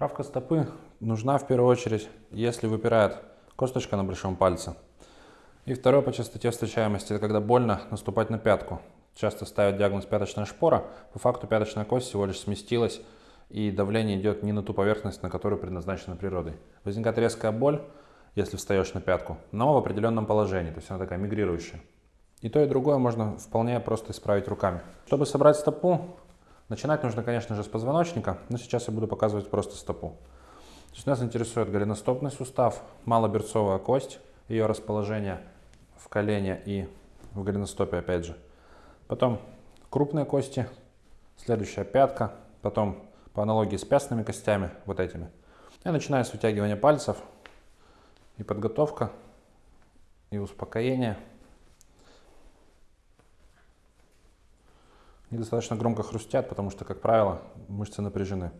Правка стопы нужна в первую очередь, если выпирает косточка на большом пальце. И второе по частоте встречаемости, это когда больно наступать на пятку. Часто ставят диагноз пяточная шпора, по факту пяточная кость всего лишь сместилась, и давление идет не на ту поверхность, на которую предназначена природой. Возникает резкая боль, если встаешь на пятку, но в определенном положении, то есть она такая мигрирующая. И то, и другое можно вполне просто исправить руками. Чтобы собрать стопу, начинать нужно, конечно же, с позвоночника, но сейчас я буду показывать просто стопу. То есть нас интересует голеностопный сустав, малоберцовая кость, ее расположение в колене и в голеностопе опять же. Потом крупные кости, следующая пятка, потом по аналогии с пястными костями, вот этими. Я начинаю с вытягивания пальцев и подготовка, и успокоение – недостаточно громко хрустят, потому что, как правило, мышцы напряжены.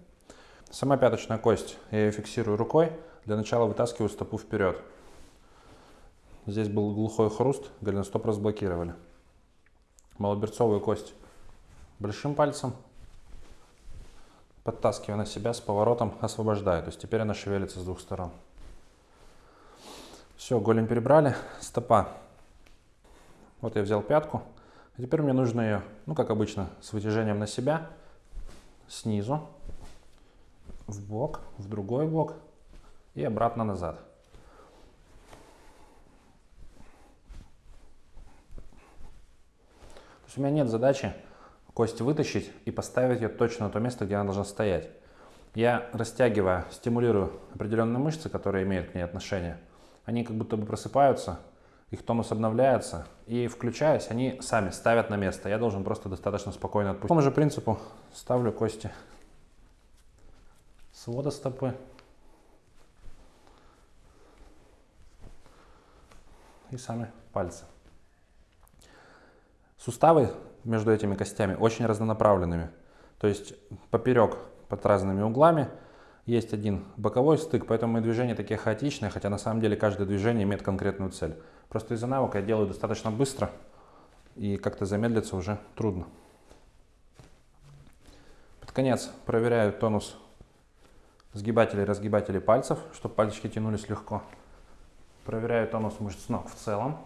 Сама пяточная кость, я ее фиксирую рукой, для начала вытаскиваю стопу вперед. Здесь был глухой хруст, голеностоп разблокировали. Малоберцовую кость большим пальцем, подтаскивая на себя с поворотом, освобождаю. То есть теперь она шевелится с двух сторон. Все, голень перебрали, стопа. Вот я взял пятку, а теперь мне нужно ее, ну как обычно, с вытяжением на себя, снизу, в бок, в другой бок и обратно назад. То есть у меня нет задачи кость вытащить и поставить ее точно на то место, где она должна стоять. Я растягивая, стимулирую определенные мышцы, которые имеют к ней отношение. Они как будто бы просыпаются, их тонус обновляется, и включаясь, они сами ставят на место. Я должен просто достаточно спокойно отпустить. По тому же принципу ставлю кости свода стопы. И сами пальцы. Суставы между этими костями очень разнонаправленными. То есть поперек под разными углами есть один боковой стык, поэтому мои движения такие хаотичные, хотя на самом деле каждое движение имеет конкретную цель. Просто из-за навыка я делаю достаточно быстро, и как-то замедлиться уже трудно. Под конец проверяю тонус сгибателей и разгибателей пальцев, чтобы пальчики тянулись легко. Проверяю тонус мышц ног в целом.